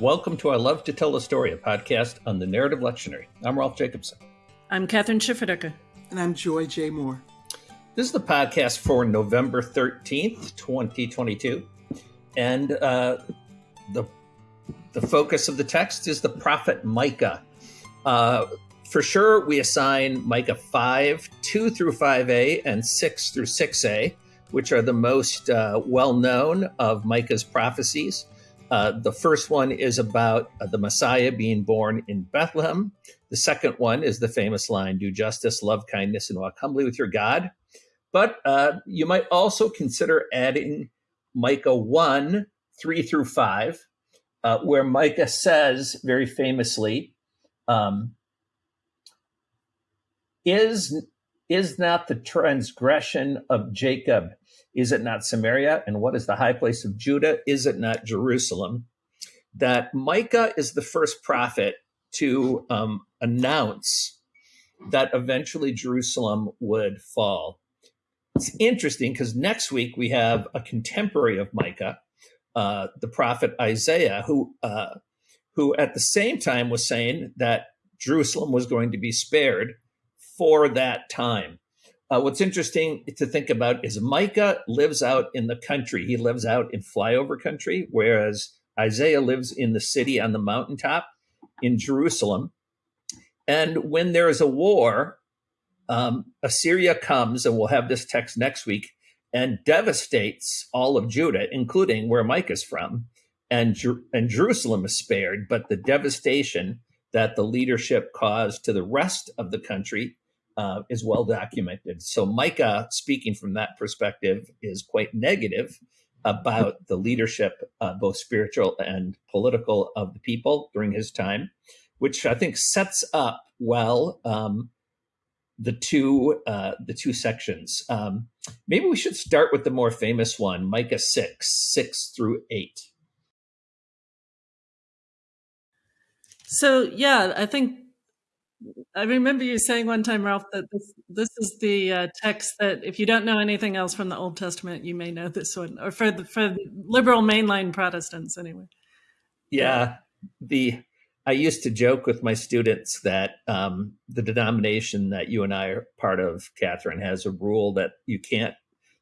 Welcome to I Love to Tell a Story, a podcast on the Narrative Lectionary. I'm Rolf Jacobson. I'm Kathryn Schifferdecker. And I'm Joy J. Moore. This is the podcast for November 13th, 2022. And uh, the, the focus of the text is the prophet Micah. Uh, for sure, we assign Micah 5, 2 through 5a, and 6 through 6a, which are the most uh, well known of Micah's prophecies. Uh, the first one is about uh, the Messiah being born in Bethlehem. The second one is the famous line, Do justice, love kindness, and walk humbly with your God. But uh, you might also consider adding Micah 1, 3 through 5, uh, where Micah says very famously, um, is, is not the transgression of Jacob is it not Samaria? And what is the high place of Judah? Is it not Jerusalem? That Micah is the first prophet to um, announce that eventually Jerusalem would fall. It's interesting because next week we have a contemporary of Micah, uh, the prophet Isaiah, who uh, who at the same time was saying that Jerusalem was going to be spared for that time. Uh, what's interesting to think about is Micah lives out in the country. He lives out in flyover country, whereas Isaiah lives in the city on the mountaintop in Jerusalem. And when there is a war, um, Assyria comes, and we'll have this text next week, and devastates all of Judah, including where Micah's from. And, Jer- and Jerusalem is spared, but the devastation that the leadership caused to the rest of the country uh, is well documented. So Micah, speaking from that perspective, is quite negative about the leadership, uh, both spiritual and political, of the people during his time, which I think sets up well um, the two uh, the two sections. Um, maybe we should start with the more famous one, Micah six six through eight. So yeah, I think I remember you saying one time, Rolf, that this this is the uh, text that if you don't know anything else from the Old Testament, you may know this one, or for the, for the liberal mainline Protestants, anyway. Yeah, the I used to joke with my students that um, the denomination that you and I are part of, Kathryn, has a rule that you can't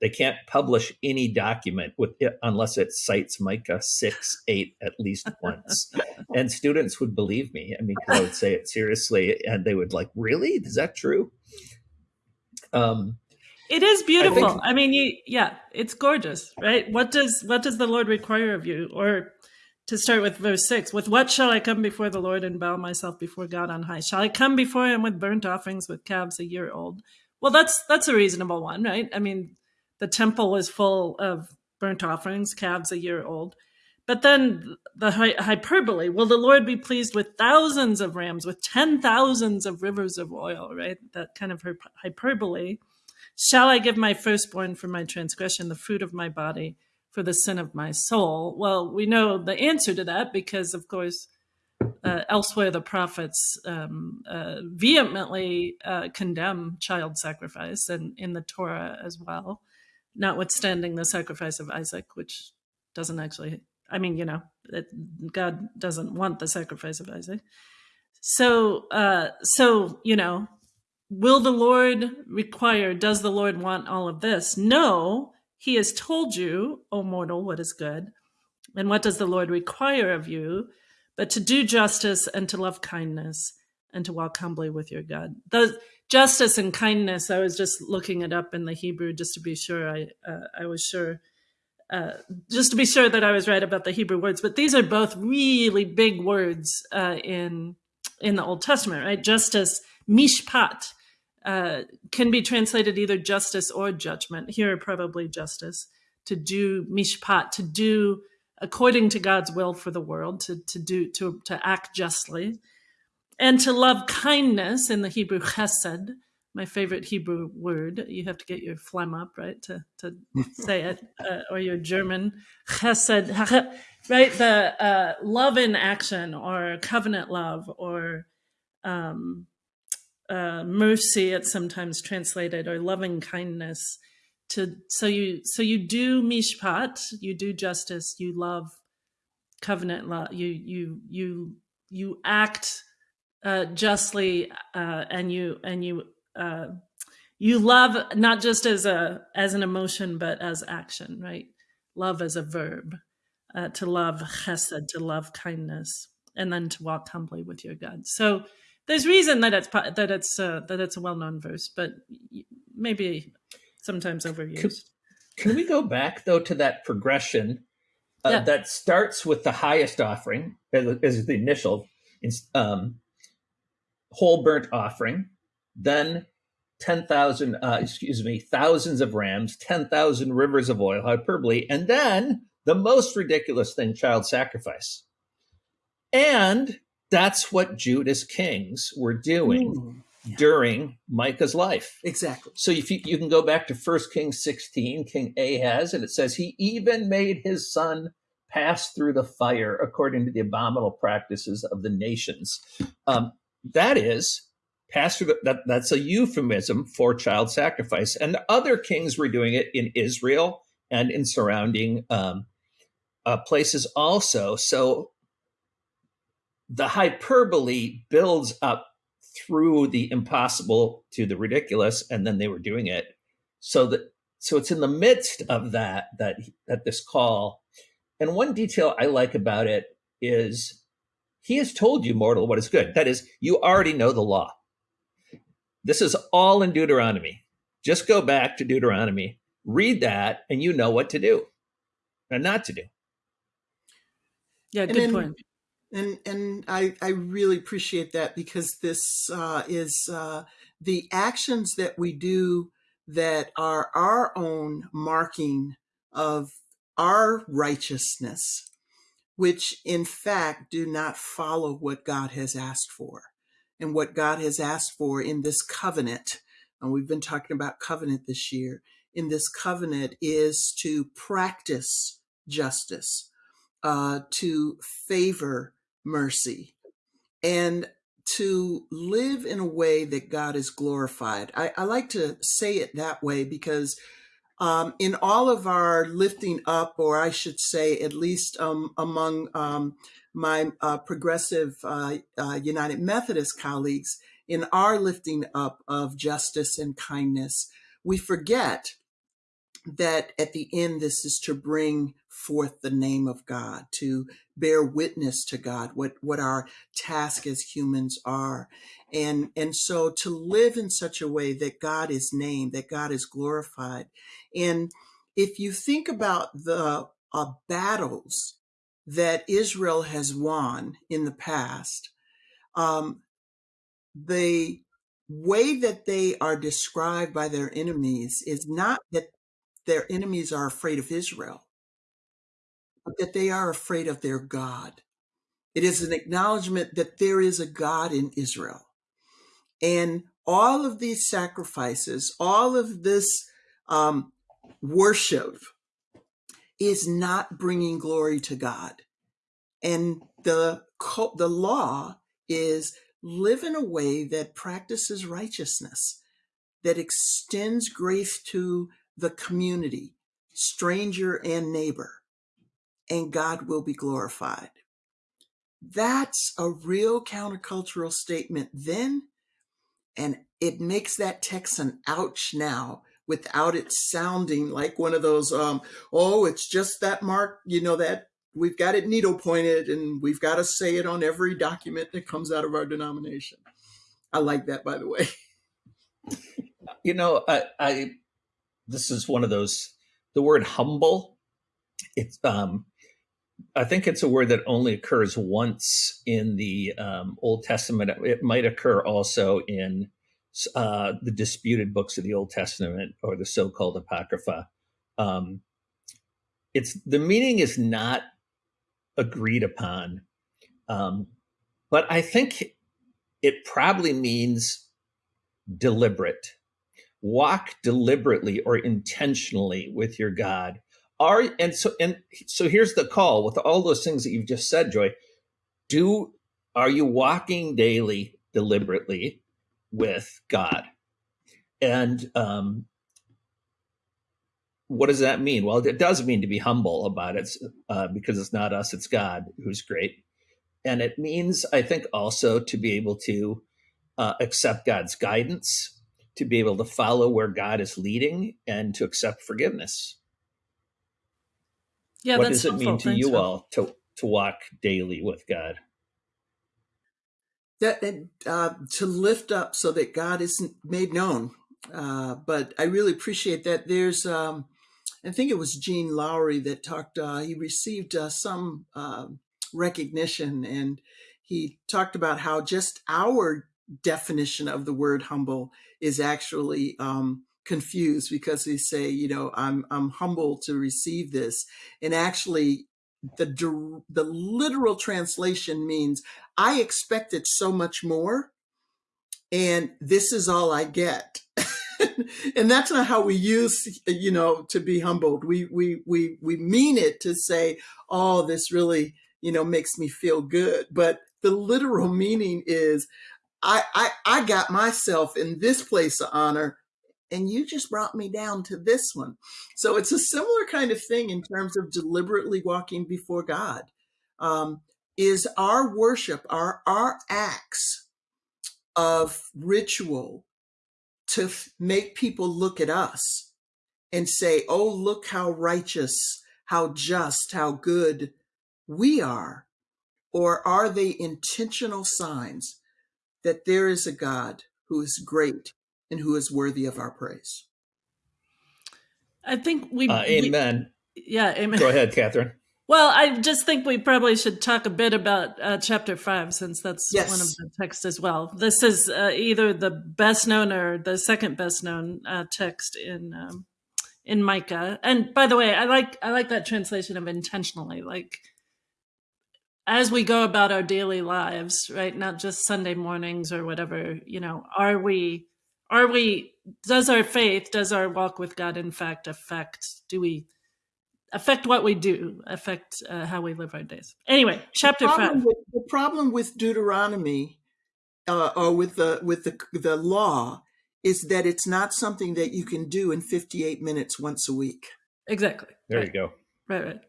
they can't publish any document with it unless it cites Micah six eight at least once, and students would believe me. I mean, because I would say it seriously, and they would like, "Really? Is that true?" Um, it is beautiful. I, think, I mean, you, yeah, it's gorgeous, right? What does what does the Lord require of you? Or to start with verse six, with what shall I come before the Lord and bow myself before God on high? Shall I come before Him with burnt offerings, with calves a year old? Well, that's that's a reasonable one, right? I mean, the temple was full of burnt offerings, calves a year old. But then the hyperbole, will the Lord be pleased with thousands of rams, with ten thousands of rivers of oil, right? That kind of hyperbole. Shall I give my firstborn for my transgression, the fruit of my body for the sin of my soul? Well, we know the answer to that because, of course, uh, elsewhere the prophets um, uh, vehemently uh, condemn child sacrifice and in the Torah as well notwithstanding the sacrifice of Isaac, which doesn't actually, I mean, you know, God doesn't want the sacrifice of Isaac. So, uh, so, you know, will the Lord require, does the Lord want all of this? No, he has told you, O mortal, what is good. And what does the Lord require of you? But to do justice and to love kindness and to walk humbly with your God. Those, justice and kindness. I was just looking it up in the Hebrew just to be sure. I uh, I was sure, uh, just to be sure that I was right about the Hebrew words. But these are both really big words uh, in in the Old Testament, right? Justice, mishpat, uh, can be translated either justice or judgment. Here, probably justice. To do mishpat, to do according to God's will for the world, to to do to to act justly and to love kindness in the Hebrew chesed, my favorite Hebrew word. You have to get your phlegm up, right, to, to say it, uh, or your German chesed, right? The uh, love in action or covenant love or um, uh, mercy, it's sometimes translated, or loving kindness. To so you so you do mishpat, you do justice, you love covenant law. You you you you act uh, justly, uh, and you and you uh, you love not just as a as an emotion, but as action. Right? Love as a verb. Uh, to love chesed, to love kindness, and then to walk humbly with your God. So there's reason that it's that it's uh, that it's a well known verse, but maybe sometimes overused. Can, can, we go back though to that progression uh, yeah. that starts with the highest offering as, as the initial um, whole burnt offering, then ten thousand, uh, excuse me, thousands of rams, ten thousand rivers of oil, hyperbole, and then the most ridiculous thing, child sacrifice, and that's what Judah's kings were doing Ooh, yeah. during Micah's life. Exactly. So if you, you can go back to 1 Kings 16, King Ahaz, and it says he even made his son pass through the fire according to the abominable practices of the nations. Um, that is, the, that, that's a euphemism for child sacrifice. And other kings were doing it in Israel and in surrounding um, uh, places also. So the hyperbole builds up through the impossible to the ridiculous, and then they were doing it. So that so it's in the midst of that that that this call. And one detail I like about it is he has told you, mortal, what is good. That is, you already know the law. This is all in Deuteronomy. Just go back to Deuteronomy, read that, and you know what to do and not to do. Yeah, good then, point and and I I really appreciate that because this uh, is uh, the actions that we do that are our own marking of our righteousness, which in fact do not follow what God has asked for, and what God has asked for in this covenant. And we've been talking about covenant this year. In this covenant is to practice justice, uh, to favor mercy and to live in a way that God is glorified. I, I like to say it that way because um, in all of our lifting up, or I should say, at least um, among um, my uh, progressive uh, uh, United Methodist colleagues, in our lifting up of justice and kindness, we forget that at the end, this is to bring forth the name of God, to bear witness to God, what, what our task as humans are. And, and so to live in such a way that God is named, that God is glorified. And if you think about the uh, battles that Israel has won in the past, um, the way that they are described by their enemies is not that their enemies are afraid of Israel, but that they are afraid of their God. It is an acknowledgement that there is a God in Israel. And all of these sacrifices, all of this um, worship is not bringing glory to God. And the, the law is live in a way that practices righteousness, that extends grace to the community, stranger and neighbor, and God will be glorified. That's a real countercultural statement then, and it makes that text an ouch now without it sounding like one of those, um, oh, it's just that mark, you know, that we've got it needle pointed and we've got to say it on every document that comes out of our denomination. I like that, by the way. You know, I, I this is one of those the word humble it's um i think it's a word that only occurs once in the um, old testament. It might occur also in uh, the disputed books of the old testament or the so-called apocrypha. Um, it's the meaning is not agreed upon um, but i think it probably means deliberate walk deliberately or intentionally with your God. Are and so and so here's the call with all those things that you've just said, Joy. Do are you walking daily deliberately with God? And um, what does that mean? Well, it does mean to be humble about it uh, because it's not us, it's God who's great. And it means, I think, also to be able to uh, accept God's guidance, to be able to follow where God is leading, and to accept forgiveness. Yeah, what does it helpful. mean to Thanks, you Phil. all to, to walk daily with God? that uh, to lift up so that God is made known. Uh, but I really appreciate that. There's, um, I think it was Gene Lowry that talked. Uh, he received uh, some um, recognition, and he talked about how just our definition of the word humble is actually um, confused because we say, you know, I'm I'm humble to receive this, and actually the the literal translation means I expected so much more, and this is all I get. and that's not how we use, you know, to be humbled. We we we we mean it to say, "Oh, this really, you know, makes me feel good." But the literal meaning is, I I, I got myself in this place of honor and you just brought me down to this one. So it's a similar kind of thing in terms of deliberately walking before God. Um, is our worship, our our acts of ritual to make people look at us and say, "Oh, look how righteous, how just, how good we are," or are they intentional signs that there is a God who is great and who is worthy of our praise. I think we. Uh, amen. We, yeah, amen. Go ahead, Kathryn. Well, I just think we probably should talk a bit about uh, chapter five, since that's yes. one of the texts as well. This is uh, either the best known or the second best known uh, text in um, in Micah. And by the way, I like I like that translation of intentionally, like as we go about our daily lives, right? Not just Sunday mornings or whatever. You know, are we are we does our faith does our walk with god in fact affect do we affect what we do affect uh, how we live our days anyway chapter the five with, the problem with deuteronomy uh, or with the with the the law is that it's not something that you can do in 58 minutes once a week exactly there right. you go right right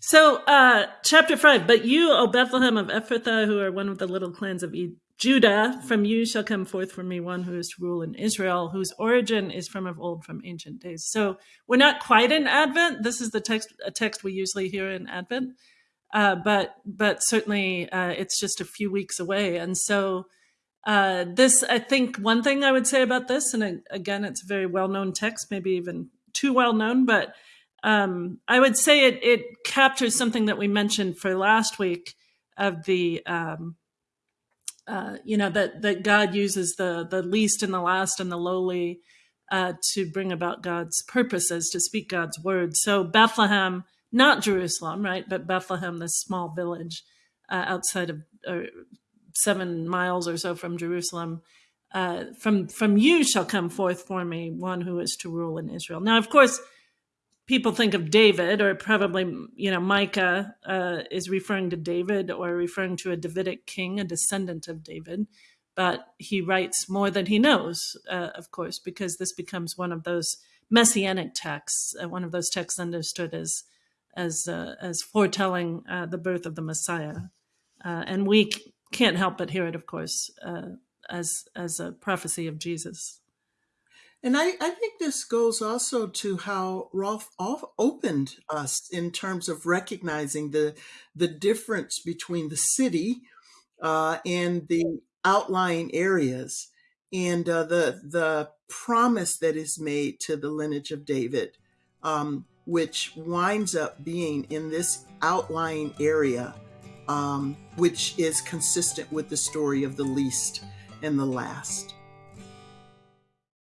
so uh chapter five but you o bethlehem of ephrathah who are one of the little clans of Judah, from you shall come forth for me one who is to rule in Israel, whose origin is from of old, from ancient days. So we're not quite in Advent. This is the text, a text we usually hear in Advent, uh, but but certainly uh, it's just a few weeks away. And so uh, this, I think, one thing I would say about this, and again, it's a very well known text, maybe even too well known, but um, I would say it it captures something that we mentioned for last week of the um, uh, you know that that God uses the the least and the last and the lowly uh, to bring about God's purposes, to speak God's word. So Bethlehem, not Jerusalem, right, but Bethlehem, this small village uh, outside of seven miles or so from Jerusalem. Uh, from from you shall come forth for me one who is to rule in Israel. Now, of course, people think of David, or probably, you know, Micah uh, is referring to David or referring to a Davidic king, a descendant of David. But he writes more than he knows, uh, of course, because this becomes one of those messianic texts, uh, one of those texts understood as as uh, as foretelling uh, the birth of the Messiah. Uh, and we can't help but hear it, of course, as as a prophecy of Jesus. And I, I think this goes also to how Rolf opened us in terms of recognizing the the difference between the city uh, and the outlying areas, and uh, the the promise that is made to the lineage of David, um, which winds up being in this outlying area, um, which is consistent with the story of the least and the last.